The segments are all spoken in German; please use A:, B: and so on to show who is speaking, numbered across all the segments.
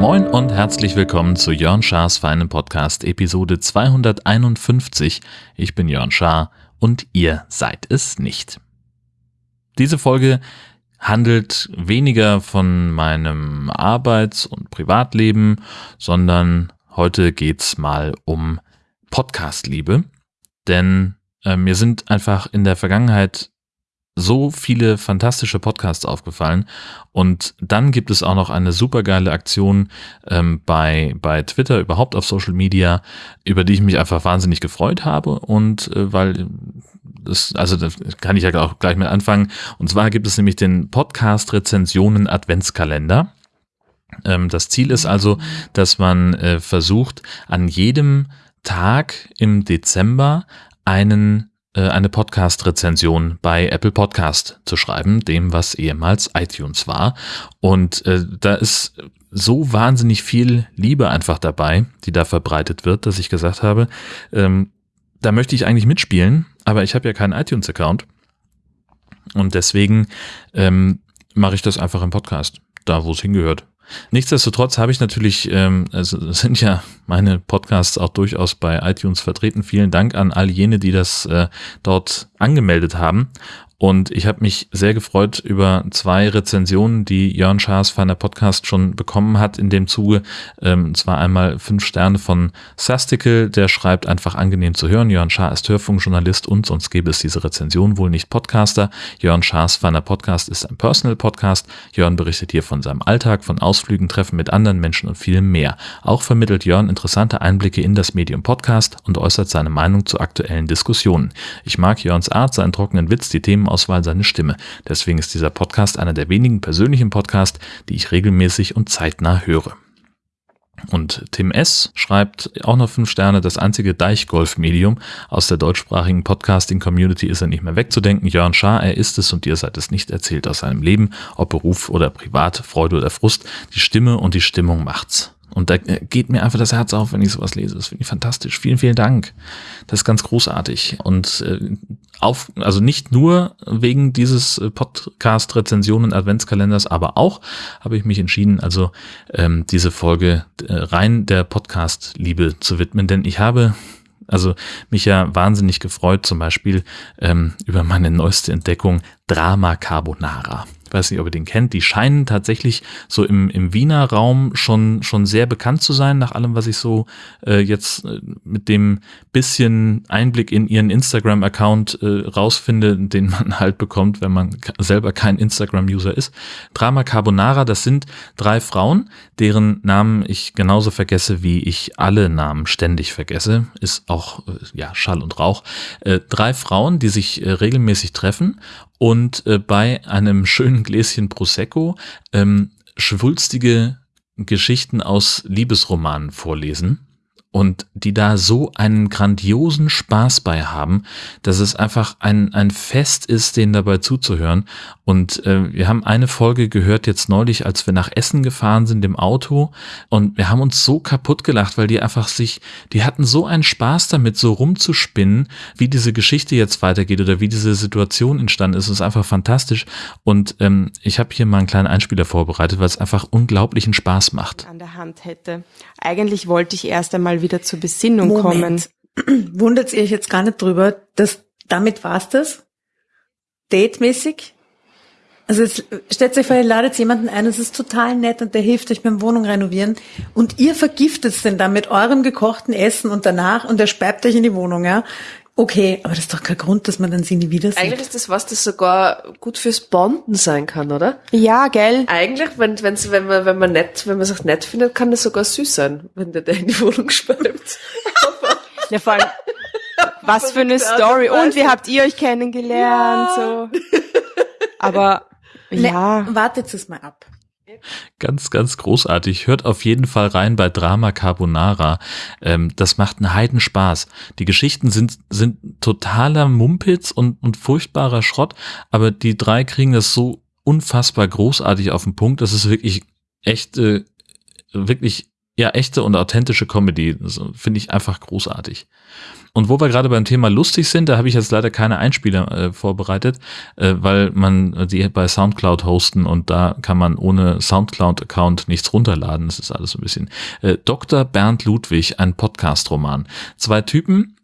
A: Moin und herzlich willkommen zu Jörn Schars feinen Podcast Episode 251. Ich bin Jörn Schaar und ihr seid es nicht. Diese Folge handelt weniger von meinem Arbeits- und Privatleben, sondern heute geht's mal um Podcastliebe. Denn äh, mir sind einfach in der Vergangenheit so viele fantastische Podcasts aufgefallen. Und dann gibt es auch noch eine supergeile Aktion ähm, bei, bei Twitter, überhaupt auf Social Media, über die ich mich einfach wahnsinnig gefreut habe. Und äh, weil das, also das kann ich ja auch gleich mit anfangen. Und zwar gibt es nämlich den Podcast Rezensionen Adventskalender. Ähm, das Ziel ist also, dass man äh, versucht, an jedem Tag im Dezember einen äh, eine Podcast-Rezension bei Apple Podcast zu schreiben, dem was ehemals iTunes war. Und äh, da ist so wahnsinnig viel Liebe einfach dabei, die da verbreitet wird, dass ich gesagt habe, ähm, da möchte ich eigentlich mitspielen, aber ich habe ja keinen iTunes-Account. Und deswegen ähm, mache ich das einfach im Podcast, da wo es hingehört. Nichtsdestotrotz habe ich natürlich, ähm, also sind ja meine Podcasts auch durchaus bei iTunes vertreten. Vielen Dank an all jene, die das äh, dort angemeldet haben. Und ich habe mich sehr gefreut über zwei Rezensionen, die Jörn Schaas feiner Podcast schon bekommen hat in dem Zuge. Ähm, zwar einmal fünf Sterne von Sastikel, der schreibt einfach angenehm zu hören. Jörn Schaar ist Hörfunkjournalist und sonst gäbe es diese Rezension wohl nicht Podcaster. Jörn Schaas feiner Podcast ist ein Personal Podcast. Jörn berichtet hier von seinem Alltag, von Ausflügen, Treffen mit anderen Menschen und vielem mehr. Auch vermittelt Jörn interessante Einblicke in das Medium Podcast und äußert seine Meinung zu aktuellen Diskussionen. Ich mag Jörns Art, seinen trockenen Witz, die Themen Themenauswahl seine Stimme. Deswegen ist dieser Podcast einer der wenigen persönlichen Podcasts, die ich regelmäßig und zeitnah höre. Und Tim S. schreibt auch noch fünf Sterne, das einzige Deichgolf-Medium aus der deutschsprachigen Podcasting-Community ist er nicht mehr wegzudenken. Jörn Schaar, er ist es und ihr seid es nicht, erzählt aus seinem Leben, ob Beruf oder privat, Freude oder Frust. Die Stimme und die Stimmung macht's. Und da geht mir einfach das Herz auf, wenn ich sowas lese. Das finde ich fantastisch. Vielen, vielen Dank. Das ist ganz großartig. Und äh, auf, also nicht nur wegen dieses äh, Podcast-Rezensionen Adventskalenders, aber auch habe ich mich entschieden, also ähm, diese Folge äh, rein der Podcast-Liebe zu widmen, denn ich habe also mich ja wahnsinnig gefreut, zum Beispiel ähm, über meine neueste Entdeckung Drama Carbonara weiß nicht, ob ihr den kennt, die scheinen tatsächlich so im, im Wiener Raum schon, schon sehr bekannt zu sein, nach allem, was ich so äh, jetzt äh, mit dem bisschen Einblick in ihren Instagram-Account äh, rausfinde, den man halt bekommt, wenn man selber kein Instagram-User ist. Drama Carbonara, das sind drei Frauen, deren Namen ich genauso vergesse, wie ich alle Namen ständig vergesse. Ist auch, äh, ja, Schall und Rauch. Äh, drei Frauen, die sich äh, regelmäßig treffen und bei einem schönen Gläschen Prosecco ähm, schwulstige Geschichten aus Liebesromanen vorlesen und die da so einen grandiosen Spaß bei haben, dass es einfach ein, ein Fest ist, denen dabei zuzuhören. Und äh, wir haben eine Folge gehört jetzt neulich, als wir nach Essen gefahren sind im Auto und wir haben uns so kaputt gelacht, weil die einfach sich, die hatten so einen Spaß damit, so rumzuspinnen, wie diese Geschichte jetzt weitergeht oder wie diese Situation entstanden ist. Es ist einfach fantastisch. Und ähm, ich habe hier mal einen kleinen Einspieler vorbereitet, weil es einfach unglaublichen Spaß macht.
B: An der Hand hätte. Eigentlich wollte ich erst einmal wieder zur Besinnung Moment.
C: kommen. Wundert ihr euch jetzt gar nicht drüber, dass damit war's das? Datemäßig? Also jetzt stellt euch vor, ihr ladet jemanden ein, das ist total nett und der hilft euch beim Wohnung renovieren und ihr vergiftet es denn dann mit eurem gekochten Essen und danach und er speibt euch in die Wohnung, ja. Okay, aber das ist doch kein Grund, dass man dann sie nie wieder sieht.
D: Eigentlich ist das was, das sogar gut fürs Bonden sein kann, oder?
B: Ja, gell?
D: Eigentlich, wenn, wenn's, wenn man, wenn man nett, wenn man sich nett findet, kann das sogar süß sein, wenn der, der in die Wohnung speibt.
B: ja, vor allem, was für eine Story. Und wie habt ihr euch kennengelernt,
D: Ja.
B: so. Aber, ja.
C: Ne, wartet es mal ab.
A: Ganz, ganz großartig. Hört auf jeden Fall rein bei Drama Carbonara. Ähm, das macht einen Heidenspaß. Die Geschichten sind, sind totaler Mumpitz und, und furchtbarer Schrott, aber die drei kriegen das so unfassbar großartig auf den Punkt. Das ist wirklich echt, äh, wirklich ja echte und authentische Comedy. Finde ich einfach großartig. Und wo wir gerade beim Thema lustig sind, da habe ich jetzt leider keine Einspieler äh, vorbereitet, äh, weil man die bei Soundcloud hosten und da kann man ohne Soundcloud-Account nichts runterladen. Das ist alles so ein bisschen. Äh, Dr. Bernd Ludwig, ein Podcast-Roman. Zwei Typen,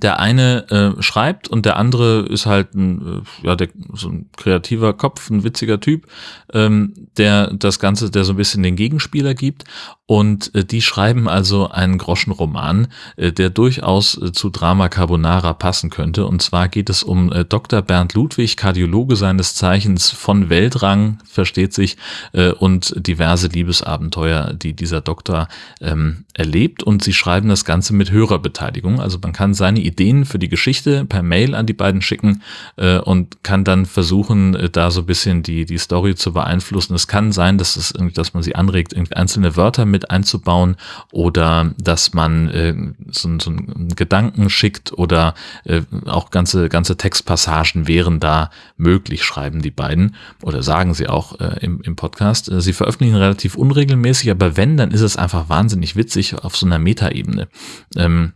A: der eine äh, schreibt und der andere ist halt ein, äh, ja, der, so ein kreativer Kopf, ein witziger Typ, ähm, der das Ganze, der so ein bisschen den Gegenspieler gibt. Und äh, die schreiben also einen Groschenroman, äh, der durchaus äh, zu Drama Carbonara passen könnte. Und zwar geht es um äh, Dr. Bernd Ludwig, Kardiologe seines Zeichens von Weltrang, versteht sich, äh, und diverse Liebesabenteuer, die dieser Doktor ähm, erlebt. Und sie schreiben das Ganze mit Hörerbeteiligung. Also man kann seine Ideen für die Geschichte per Mail an die beiden schicken äh, und kann dann versuchen, äh, da so ein bisschen die, die Story zu beeinflussen. Es kann sein, dass, es, dass man sie anregt, einzelne Wörter mit einzubauen oder dass man äh, so, so einen Gedanken schickt oder äh, auch ganze, ganze Textpassagen wären da möglich, schreiben die beiden oder sagen sie auch äh, im, im Podcast. Äh, sie veröffentlichen relativ unregelmäßig, aber wenn, dann ist es einfach wahnsinnig witzig auf so einer Metaebene. Ähm,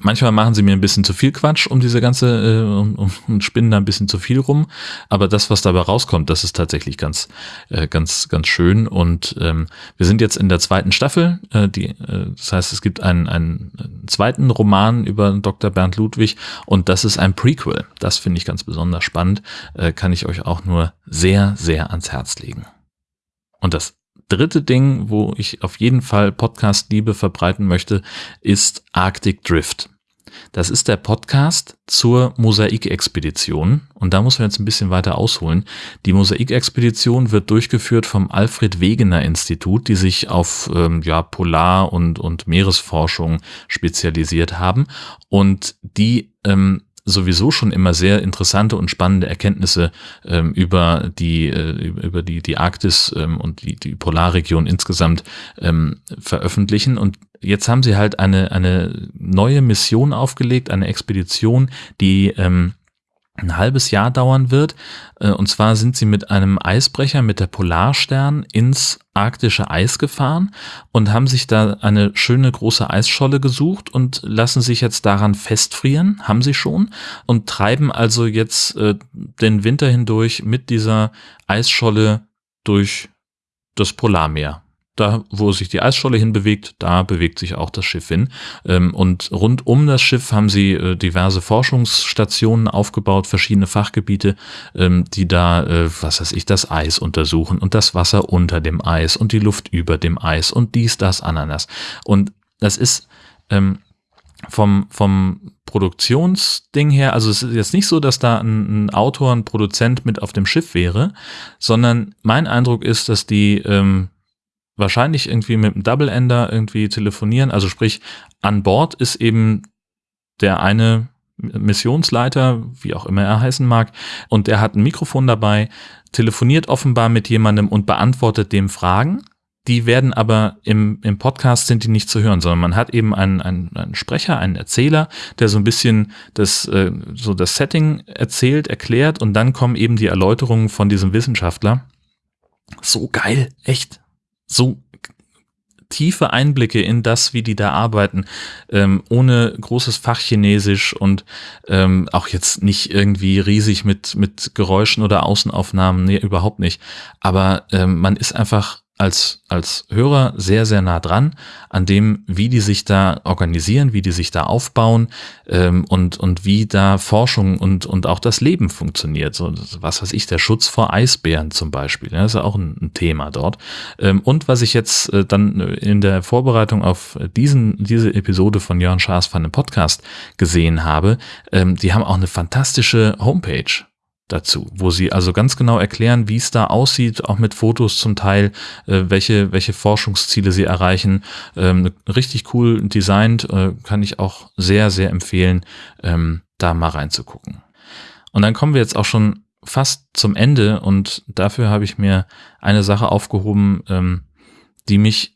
A: Manchmal machen sie mir ein bisschen zu viel Quatsch um diese ganze äh, und, und spinnen da ein bisschen zu viel rum, aber das, was dabei rauskommt, das ist tatsächlich ganz, äh, ganz, ganz schön. Und ähm, wir sind jetzt in der zweiten Staffel. Äh, die, äh, das heißt, es gibt einen, einen zweiten Roman über Dr. Bernd Ludwig und das ist ein Prequel. Das finde ich ganz besonders spannend. Äh, kann ich euch auch nur sehr, sehr ans Herz legen. Und das dritte Ding, wo ich auf jeden Fall Podcast-Liebe verbreiten möchte, ist Arctic Drift. Das ist der Podcast zur Mosaikexpedition. Und da muss man jetzt ein bisschen weiter ausholen. Die Mosaikexpedition wird durchgeführt vom Alfred Wegener Institut, die sich auf ähm, ja, Polar- und, und Meeresforschung spezialisiert haben. Und die ähm, sowieso schon immer sehr interessante und spannende Erkenntnisse ähm, über die äh, über die die Arktis ähm, und die die Polarregion insgesamt ähm, veröffentlichen. Und jetzt haben sie halt eine eine neue Mission aufgelegt, eine Expedition, die ähm, ein halbes Jahr dauern wird. Äh, und zwar sind sie mit einem Eisbrecher, mit der Polarstern, ins arktische Eis gefahren und haben sich da eine schöne große Eisscholle gesucht und lassen sich jetzt daran festfrieren, haben sie schon, und treiben also jetzt äh, den Winter hindurch mit dieser Eisscholle durch das Polarmeer da, wo sich die Eisscholle hinbewegt, da bewegt sich auch das Schiff hin. Ähm, und rund um das Schiff haben sie äh, diverse Forschungsstationen aufgebaut, verschiedene Fachgebiete, ähm, die da, äh, was weiß ich, das Eis untersuchen und das Wasser unter dem Eis und die Luft über dem Eis und dies, das, Ananas. Und das ist ähm, vom, vom Produktionsding her, also es ist jetzt nicht so, dass da ein, ein Autor, ein Produzent mit auf dem Schiff wäre, sondern mein Eindruck ist, dass die ähm, wahrscheinlich irgendwie mit einem Double Ender irgendwie telefonieren. Also sprich, an Bord ist eben der eine Missionsleiter, wie auch immer er heißen mag, und der hat ein Mikrofon dabei, telefoniert offenbar mit jemandem und beantwortet dem Fragen. Die werden aber im, im Podcast sind die nicht zu hören, sondern man hat eben einen, einen, einen Sprecher, einen Erzähler, der so ein bisschen das, äh, so das Setting erzählt, erklärt und dann kommen eben die Erläuterungen von diesem Wissenschaftler. So geil, echt so tiefe Einblicke in das, wie die da arbeiten, ähm, ohne großes Fachchinesisch und ähm, auch jetzt nicht irgendwie riesig mit, mit Geräuschen oder Außenaufnahmen, nee, überhaupt nicht. Aber ähm, man ist einfach als, als Hörer sehr, sehr nah dran an dem, wie die sich da organisieren, wie die sich da aufbauen ähm, und, und wie da Forschung und, und auch das Leben funktioniert. So, was weiß ich, der Schutz vor Eisbären zum Beispiel, ja, ist ja auch ein, ein Thema dort. Ähm, und was ich jetzt äh, dann in der Vorbereitung auf diesen, diese Episode von Jörn Schaas von dem Podcast gesehen habe, ähm, die haben auch eine fantastische Homepage dazu, wo sie also ganz genau erklären, wie es da aussieht, auch mit Fotos zum Teil, äh, welche, welche Forschungsziele sie erreichen. Ähm, richtig cool designt, äh, kann ich auch sehr, sehr empfehlen, ähm, da mal reinzugucken. Und dann kommen wir jetzt auch schon fast zum Ende und dafür habe ich mir eine Sache aufgehoben, ähm, die mich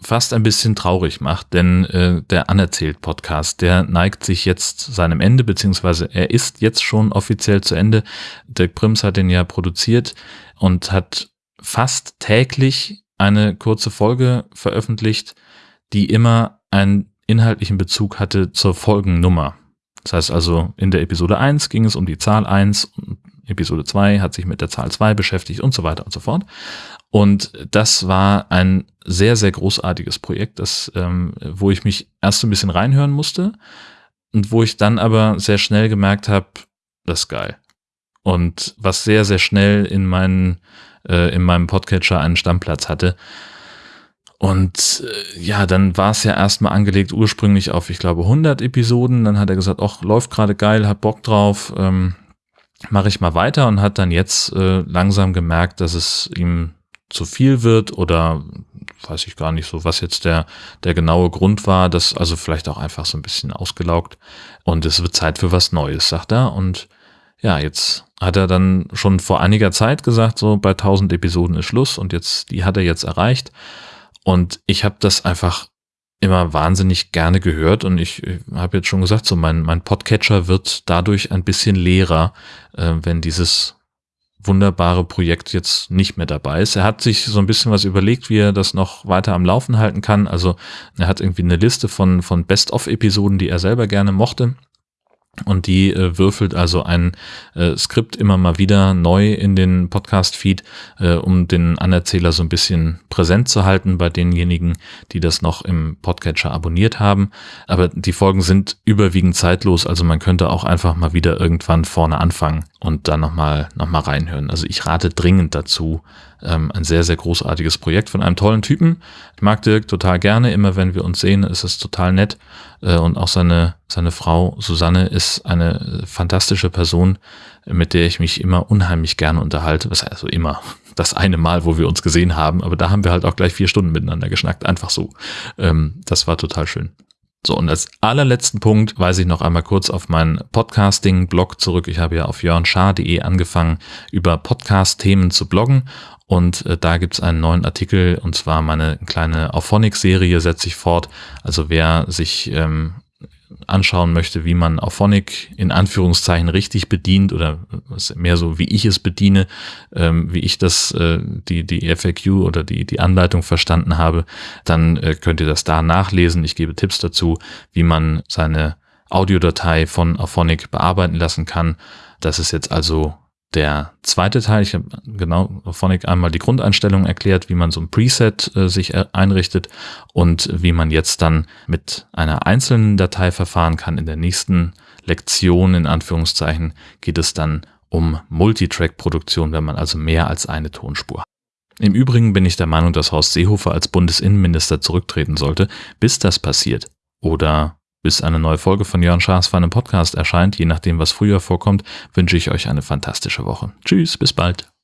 A: fast ein bisschen traurig macht, denn äh, der Anerzählt-Podcast, der neigt sich jetzt seinem Ende, beziehungsweise er ist jetzt schon offiziell zu Ende. Dirk Prims hat den ja produziert und hat fast täglich eine kurze Folge veröffentlicht, die immer einen inhaltlichen Bezug hatte zur Folgennummer. Das heißt also, in der Episode 1 ging es um die Zahl 1 und Episode 2 hat sich mit der Zahl 2 beschäftigt und so weiter und so fort. Und das war ein sehr, sehr großartiges Projekt, das, ähm, wo ich mich erst ein bisschen reinhören musste und wo ich dann aber sehr schnell gemerkt habe, das ist geil. Und was sehr, sehr schnell in, meinen, äh, in meinem Podcatcher einen Stammplatz hatte. Und äh, ja, dann war es ja erstmal angelegt ursprünglich auf, ich glaube, 100 Episoden. Dann hat er gesagt, ach, läuft gerade geil, hat Bock drauf, ähm, mache ich mal weiter und hat dann jetzt äh, langsam gemerkt, dass es ihm zu viel wird oder weiß ich gar nicht so, was jetzt der, der genaue Grund war, das also vielleicht auch einfach so ein bisschen ausgelaugt und es wird Zeit für was Neues, sagt er. Und ja, jetzt hat er dann schon vor einiger Zeit gesagt, so bei 1000 Episoden ist Schluss und jetzt, die hat er jetzt erreicht. Und ich habe das einfach immer wahnsinnig gerne gehört und ich, ich habe jetzt schon gesagt, so mein, mein Podcatcher wird dadurch ein bisschen leerer, äh, wenn dieses wunderbare Projekt jetzt nicht mehr dabei ist. Er hat sich so ein bisschen was überlegt, wie er das noch weiter am Laufen halten kann. Also er hat irgendwie eine Liste von, von Best-of-Episoden, die er selber gerne mochte. Und die äh, würfelt also ein äh, Skript immer mal wieder neu in den Podcast-Feed, äh, um den Anerzähler so ein bisschen präsent zu halten bei denjenigen, die das noch im Podcatcher abonniert haben. Aber die Folgen sind überwiegend zeitlos, also man könnte auch einfach mal wieder irgendwann vorne anfangen und dann nochmal noch mal reinhören. Also ich rate dringend dazu, ähm, ein sehr, sehr großartiges Projekt von einem tollen Typen. Ich mag Dirk total gerne. Immer wenn wir uns sehen, ist es total nett. Äh, und auch seine, seine Frau Susanne ist eine fantastische Person, mit der ich mich immer unheimlich gerne unterhalte. Was also immer das eine Mal, wo wir uns gesehen haben. Aber da haben wir halt auch gleich vier Stunden miteinander geschnackt. Einfach so. Ähm, das war total schön. So, und als allerletzten Punkt weise ich noch einmal kurz auf meinen Podcasting-Blog zurück. Ich habe ja auf jörnschar.de angefangen, über Podcast-Themen zu bloggen und äh, da gibt's einen neuen Artikel und zwar meine kleine Auphonic-Serie setze ich fort. Also wer sich ähm, anschauen möchte, wie man Auphonic in Anführungszeichen richtig bedient oder mehr so, wie ich es bediene, ähm, wie ich das, äh, die, die FAQ oder die, die Anleitung verstanden habe, dann äh, könnt ihr das da nachlesen. Ich gebe Tipps dazu, wie man seine Audiodatei von Auphonic bearbeiten lassen kann. Das ist jetzt also der zweite Teil, ich habe genau Phonic einmal die Grundeinstellungen erklärt, wie man so ein Preset äh, sich einrichtet und wie man jetzt dann mit einer einzelnen Datei verfahren kann. In der nächsten Lektion, in Anführungszeichen, geht es dann um Multitrack-Produktion, wenn man also mehr als eine Tonspur hat. Im Übrigen bin ich der Meinung, dass Horst Seehofer als Bundesinnenminister zurücktreten sollte. Bis das passiert oder bis eine neue Folge von Jörn Schaas für einen Podcast erscheint, je nachdem, was früher vorkommt, wünsche ich euch eine fantastische Woche. Tschüss, bis bald.